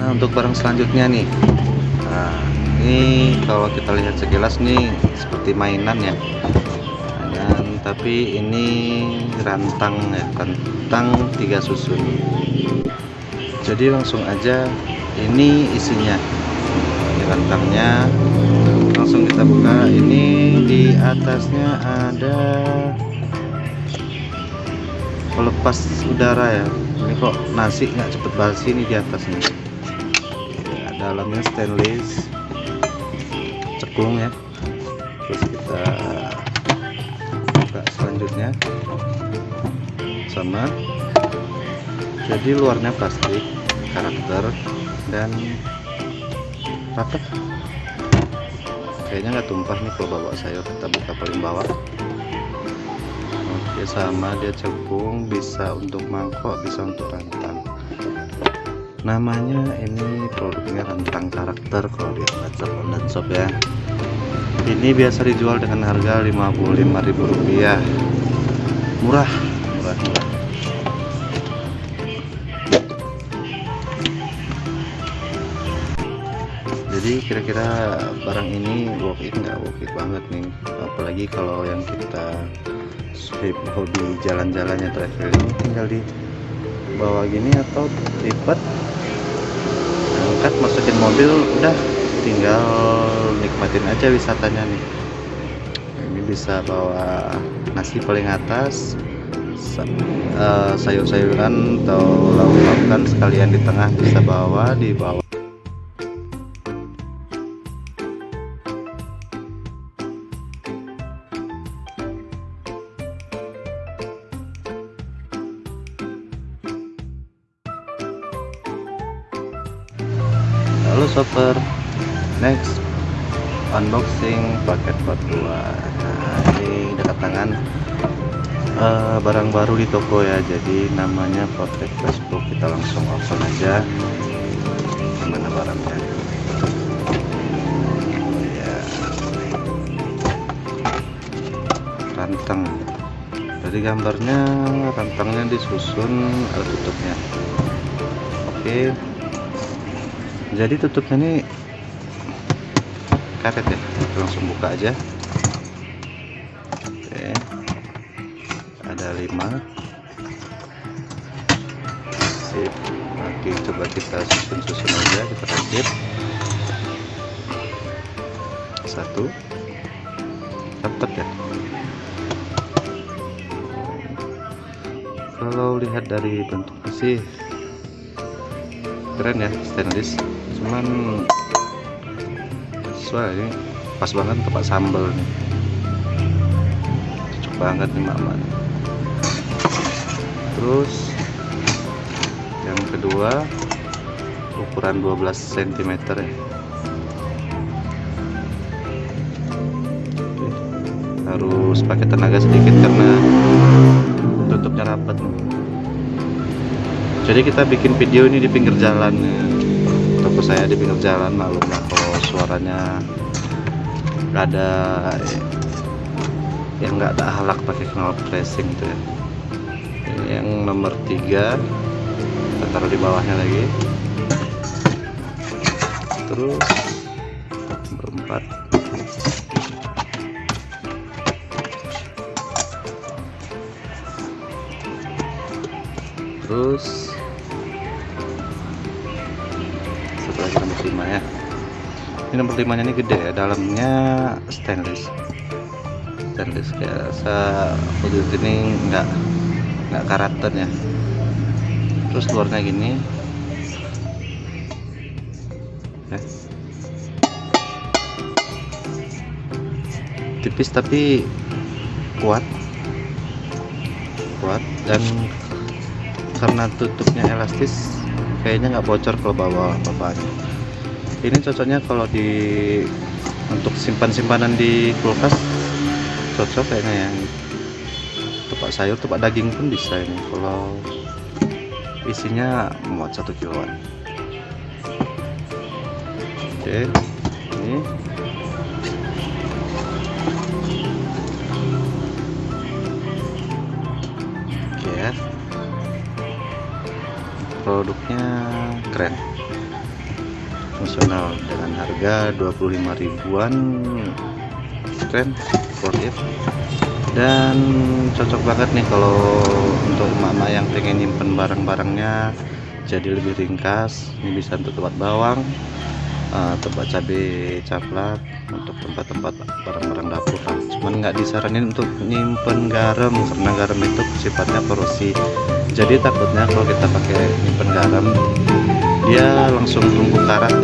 nah untuk barang selanjutnya nih. Nah ini kalau kita lihat sekilas nih seperti mainan ya. Mainan tapi ini rantang ya rantang tiga susun. Jadi langsung aja ini isinya. Ini rantangnya. Langsung kita buka. Ini di atasnya ada pelepas udara ya. Ini kok nasi nggak cepet basi ini di atasnya. ya, dalamnya stainless cekung ya. Terus kita buka selanjutnya. Sama. Jadi luarnya plastik karakter dan rapat. Kayaknya nggak tumpah nih kalau bawa sayur kita buka paling bawah. Oke sama dia cekung bisa untuk mangkok bisa untuk rantang namanya ini produknya rantang karakter kalau di WhatsApp online shop ya. Ini biasa dijual dengan harga Rp55.000 murah. Murah murah. Jadi kira-kira barang ini worth it nggak? Worth it banget nih. Apalagi kalau yang kita hobi jalan-jalannya traveling tinggal di bawah gini atau lipat angkat masukin mobil udah tinggal nikmatin aja wisatanya nih. Ini bisa bawa nasi paling atas uh, sayur-sayuran atau lauk-laukan sekalian di tengah bisa bawa di bawah shopper next unboxing paket part 2 nah ini dekat tangan. Uh, barang baru di toko ya jadi namanya paket Facebook. Kita langsung open aja. Mana barangnya? Ya rantang dari gambarnya rantangnya disusun ada tutupnya. Oke jadi tutupnya ini karet ya. Kita langsung buka aja. Oke. Ada lima. Sip. Oke coba kita susun-susun aja kita rakit. Satu. Dapat ya. Kalau lihat dari bentuknya sih keren ya stainless. Cuman sesuai ini pas banget tempat sambal nih. Cocok banget nih mama terus yang kedua ukuran 12 cm ya. Harus pakai tenaga sedikit karena tutupnya rapat nih jadi kita bikin video ini di pinggir jalan. Toko saya di pinggir jalan maklum lah kalau suaranya ada yang nggak ada halak pakai knalpot racing itu ya. Ini yang nomor tiga kita taruh di bawahnya lagi. Terus nomor empat. Terus ini nomor 5 nya ini gede ya dalamnya stainless. Stainless kayak wujud ini enggak enggak karakternya terus luarnya gini. Ya. tipis tapi kuat. Kuat dan karena tutupnya elastis kayaknya nggak bocor kalau bawa bapaknya ini cocoknya kalau di untuk simpan-simpanan di kulkas cocok kayaknya yang tepak sayur tepak daging pun bisa ini. Kalau isinya muat satu kiloan. Oke ini. Oke ya. Produknya keren fungsional dengan harga 25 ribuan. Keren worth it. Dan cocok banget nih kalau untuk mama yang pengen nyimpen barang-barangnya jadi lebih ringkas. Ini bisa untuk tempat bawang uh, tempat cabai caplak untuk tempat-tempat barang-barang dapur lah. Cuman nggak disaranin untuk nyimpen garam karena garam itu sifatnya korosi jadi takutnya kalau kita pakai nyimpen garam dia langsung tumbuh karat